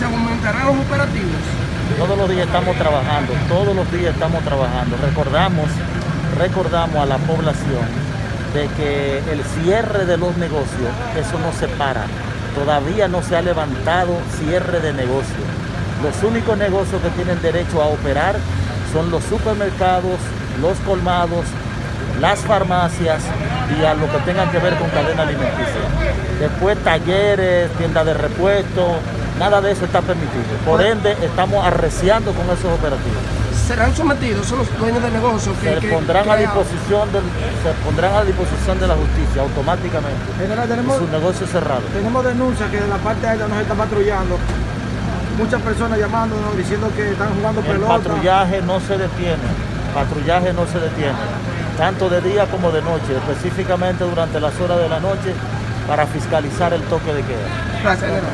¿Aumentarán los operativos? Todos los días estamos trabajando, todos los días estamos trabajando. Recordamos, recordamos a la población de que el cierre de los negocios, eso no se para. Todavía no se ha levantado cierre de negocios. Los únicos negocios que tienen derecho a operar son los supermercados, los colmados, las farmacias y a lo que tengan que ver con cadena alimenticia. Después talleres, tiendas de repuesto, nada de eso está permitido. Por ende, estamos arreciando con esos operativos. ¿Serán sometidos son los dueños de negocios que, se que- pondrán a disposición del, se pondrán a disposición de la justicia automáticamente. General, tenemos, sus negocios cerrados. tenemos denuncias que de la parte alta nos está patrullando. Muchas personas llamándonos diciendo que están jugando El pelota. patrullaje no se detiene, patrullaje no se detiene, tanto de día como de noche, específicamente durante las horas de la noche para fiscalizar el toque de queda. Gracias, general.